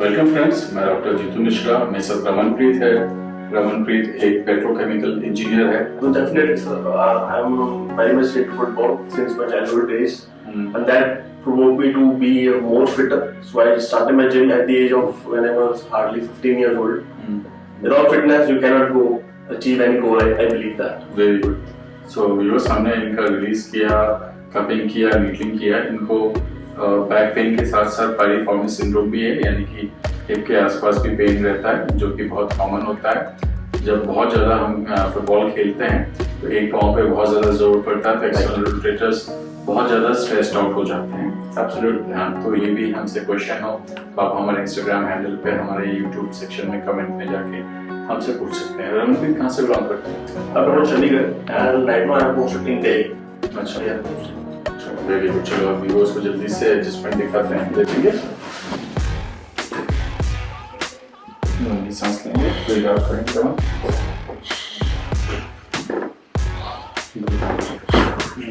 Welcome friends मैं doctor Jitu Mishra मैं sir Ramanpreet है। रमनप्रीत एक पेट्रोकेमिकल इंजीनियर है। तो definitely sir I am very much interested football since my childhood days and that promote me to be more fitter so I started my gym at the age of when I was hardly 15 years old without fitness you can not go achieve any goal I believe that very good so viewers हमने इनका release किया cupping किया meeting किया। इनको back pain के साथ साथ piriformis syndrome भी है यानी कि हिप के आसपास भी पेन रहता है जो कि बहुत कॉमन होता है। जब बहुत ज़्यादा हम फुटबॉल खेलते हैं तो एक पाँव पे बहुत ज़्यादा ज़ोर पड़ता है तो एक्सटर्नल रोटेटर्स बहुत ज़्यादा स्ट्रेस्ड आउट हो जाते हैं। Absolutely. हाँ तो ये भी हमसे क्वेश्चन हो। तो आप हमारे इंस्टाग्राम हैंडल पे हमारे यूट्यूब सेक्शन में कमेंट में जाके हमसे पूछ सकते हैं। रमनप्रीत कहाँ से बिलोंग करते हैं? I'm posted अच्छा. वेरी गुड चलो व्यूअर्स को जल्दी से एडजस्टमेंट दिखाते हैं। देखेंगे लंबी सांस लेंगे। करेंगे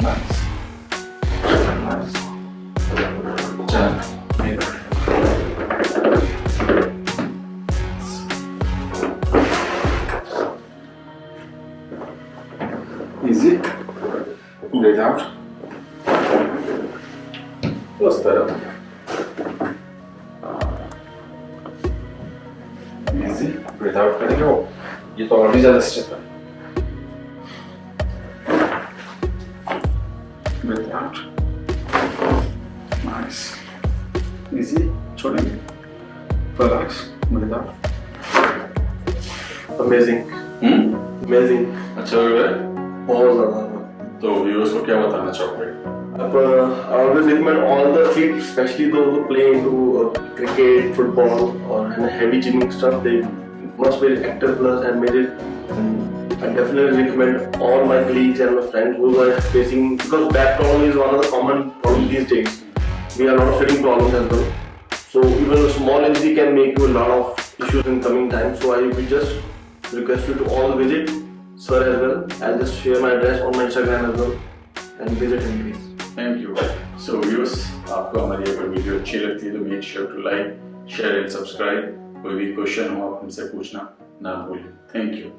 नाइस Easy. Breathe out. उस तरफ़ इजी ब्रीथ आउट करेंगे वो ये तो और भी ज़्यादा स्ट्रेस है ब्रीथ आउट नाइस इजी छोड़ेंगे relax breathe out Amazing. Hmm Amazing. अच्छा हो गया बहुत ज़्यादा. तो व्यूअर्स को क्या बताना चाहोगे But, uh, I always recommend all the athletes, especially those who play into uh, cricket, football, or and heavy gymming stuff, they must be active plus and made it. And I definitely recommend all my colleagues and my friends who are facing because back problem is one of the common problems these days. We are a lot of sitting problems as well. So even a small injury can make you a lot of issues in coming time. So I will just request you to all visit sir as well. I'll just share my address on my Instagram as well and visit him please. Thank you. So viewers, आपको हमारी अगर video अच्छी लगती है तो make sure to like share and subscribe कोई भी question हो आप हमसे पूछना ना भूलें थैंक यू